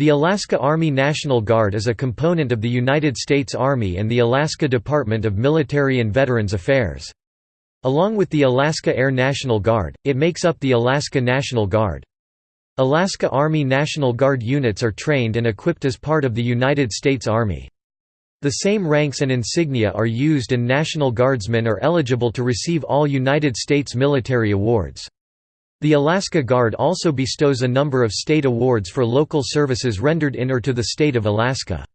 The Alaska Army National Guard is a component of the United States Army and the Alaska Department of Military and Veterans Affairs. Along with the Alaska Air National Guard, it makes up the Alaska National Guard. Alaska Army National Guard units are trained and equipped as part of the United States Army. The same ranks and insignia are used and National Guardsmen are eligible to receive all United States military awards. The Alaska Guard also bestows a number of state awards for local services rendered in or to the state of Alaska.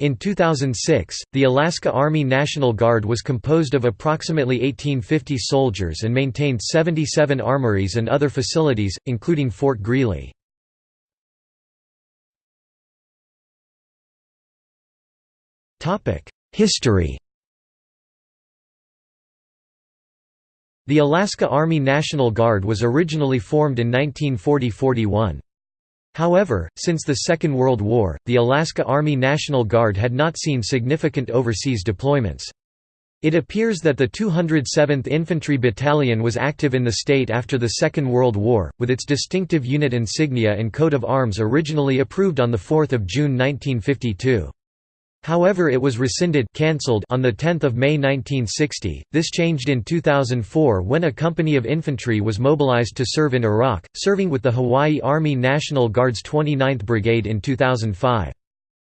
In 2006, the Alaska Army National Guard was composed of approximately 1850 soldiers and maintained 77 armories and other facilities, including Fort Greely. History The Alaska Army National Guard was originally formed in 1940–41. However, since the Second World War, the Alaska Army National Guard had not seen significant overseas deployments. It appears that the 207th Infantry Battalion was active in the state after the Second World War, with its distinctive unit insignia and coat of arms originally approved on 4 June 1952. However it was rescinded cancelled on 10 May 1960, this changed in 2004 when a company of infantry was mobilized to serve in Iraq, serving with the Hawaii Army National Guard's 29th Brigade in 2005.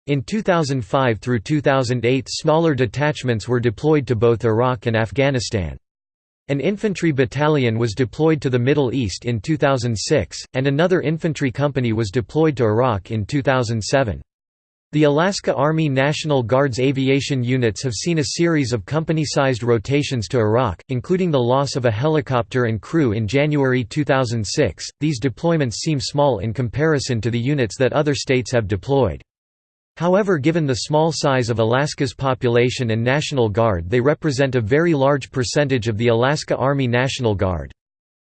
In 2005 through 2008 smaller detachments were deployed to both Iraq and Afghanistan. An infantry battalion was deployed to the Middle East in 2006, and another infantry company was deployed to Iraq in 2007. The Alaska Army National Guard's aviation units have seen a series of company-sized rotations to Iraq, including the loss of a helicopter and crew in January 2006. These deployments seem small in comparison to the units that other states have deployed. However given the small size of Alaska's population and National Guard they represent a very large percentage of the Alaska Army National Guard.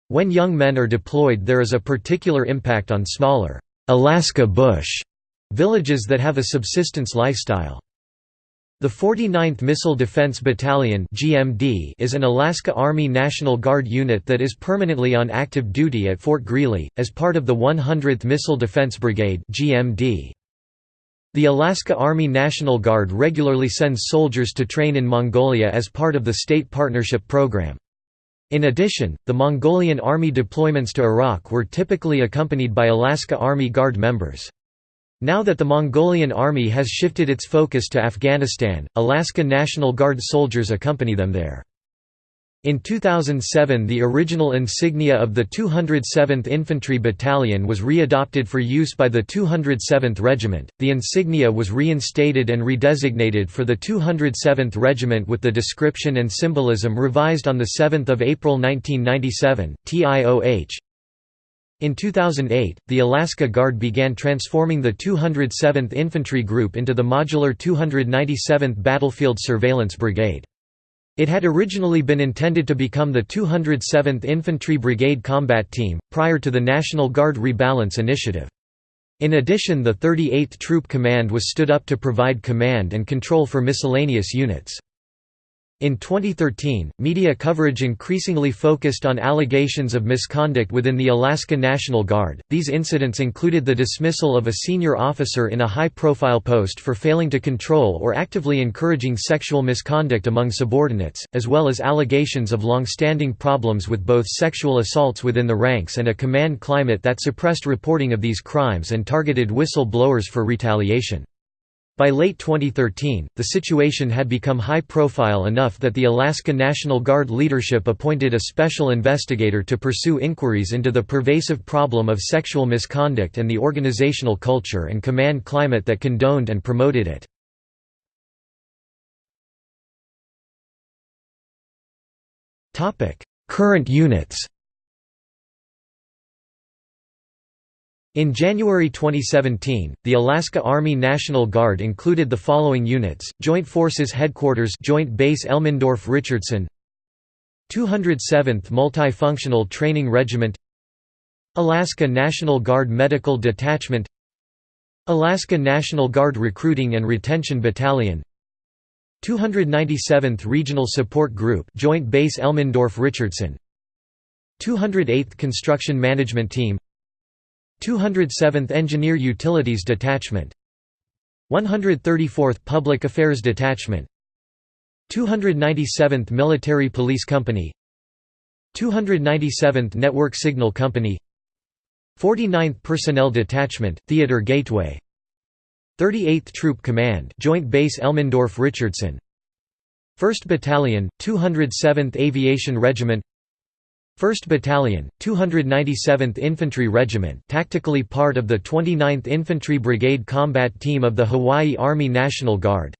When young men are deployed there is a particular impact on smaller, Alaska Bush Villages that have a subsistence lifestyle. The 49th Missile Defense Battalion (GMD) is an Alaska Army National Guard unit that is permanently on active duty at Fort Greely as part of the 100th Missile Defense Brigade (GMD). The Alaska Army National Guard regularly sends soldiers to train in Mongolia as part of the State Partnership Program. In addition, the Mongolian Army deployments to Iraq were typically accompanied by Alaska Army Guard members. Now that the Mongolian army has shifted its focus to Afghanistan, Alaska National Guard soldiers accompany them there. In 2007 the original insignia of the 207th Infantry Battalion was readopted for use by the 207th Regiment. The insignia was reinstated and redesignated for the 207th Regiment with the description and symbolism revised on 7 April 1997, TIOH, in 2008, the Alaska Guard began transforming the 207th Infantry Group into the modular 297th Battlefield Surveillance Brigade. It had originally been intended to become the 207th Infantry Brigade Combat Team, prior to the National Guard Rebalance Initiative. In addition the 38th Troop Command was stood up to provide command and control for miscellaneous units. In 2013, media coverage increasingly focused on allegations of misconduct within the Alaska National Guard. These incidents included the dismissal of a senior officer in a high profile post for failing to control or actively encouraging sexual misconduct among subordinates, as well as allegations of long standing problems with both sexual assaults within the ranks and a command climate that suppressed reporting of these crimes and targeted whistle blowers for retaliation. By late 2013, the situation had become high-profile enough that the Alaska National Guard leadership appointed a special investigator to pursue inquiries into the pervasive problem of sexual misconduct and the organizational culture and command climate that condoned and promoted it. Current units In January 2017, the Alaska Army National Guard included the following units: Joint Forces Headquarters, Joint Base Elmendorf-Richardson, 207th Multifunctional Training Regiment, Alaska National Guard Medical Detachment, Alaska National Guard Recruiting and Retention Battalion, 297th Regional Support Group, Joint Base Elmendorf-Richardson, 208th Construction Management Team 207th Engineer Utilities Detachment. 134th Public Affairs Detachment. 297th Military Police Company. 297th Network Signal Company. 49th Personnel Detachment, Theater Gateway. 38th Troop Command Joint Base Elmendorf-Richardson 1st Battalion, 207th Aviation Regiment 1st Battalion, 297th Infantry Regiment tactically part of the 29th Infantry Brigade Combat Team of the Hawaii Army National Guard.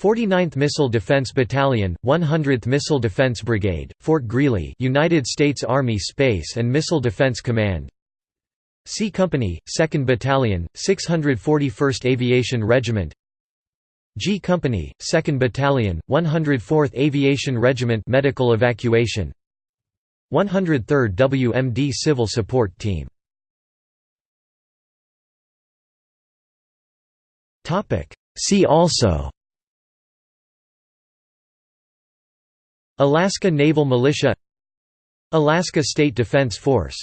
49th Missile Defense Battalion, 100th Missile Defense Brigade, Fort Greely United States Army Space and Missile Defense Command. C Company, 2nd Battalion, 641st Aviation Regiment. G Company, 2nd Battalion, 104th Aviation Regiment Medical Evacuation 103rd WMD Civil Support Team. See also Alaska Naval Militia Alaska State Defense Force